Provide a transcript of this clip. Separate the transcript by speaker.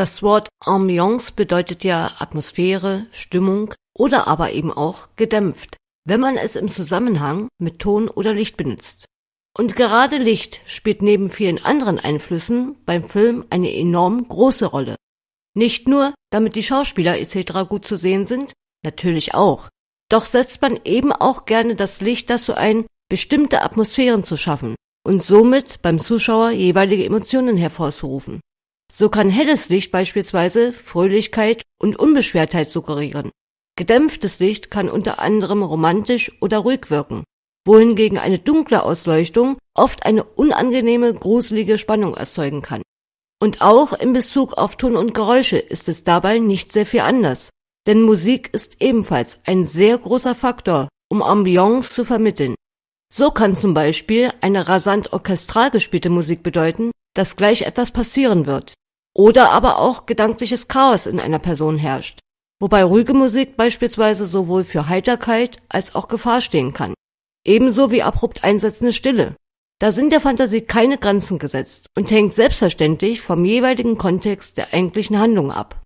Speaker 1: Das Wort Ambiance bedeutet ja Atmosphäre, Stimmung oder aber eben auch gedämpft, wenn man es im Zusammenhang mit Ton oder Licht benutzt. Und gerade Licht spielt neben vielen anderen Einflüssen beim Film eine enorm große Rolle. Nicht nur, damit die Schauspieler etc. gut zu sehen sind, natürlich auch. Doch setzt man eben auch gerne das Licht dazu ein, bestimmte Atmosphären zu schaffen und somit beim Zuschauer jeweilige Emotionen hervorzurufen. So kann helles Licht beispielsweise Fröhlichkeit und Unbeschwertheit suggerieren. Gedämpftes Licht kann unter anderem romantisch oder ruhig wirken, wohingegen eine dunkle Ausleuchtung oft eine unangenehme, gruselige Spannung erzeugen kann. Und auch in Bezug auf Ton und Geräusche ist es dabei nicht sehr viel anders, denn Musik ist ebenfalls ein sehr großer Faktor, um Ambiance zu vermitteln. So kann zum Beispiel eine rasant orchestral gespielte Musik bedeuten, dass gleich etwas passieren wird. Oder aber auch gedankliches Chaos in einer Person herrscht, wobei ruhige Musik beispielsweise sowohl für Heiterkeit als auch Gefahr stehen kann. Ebenso wie abrupt einsetzende Stille. Da sind der Fantasie keine Grenzen gesetzt und hängt selbstverständlich vom jeweiligen Kontext der eigentlichen Handlung ab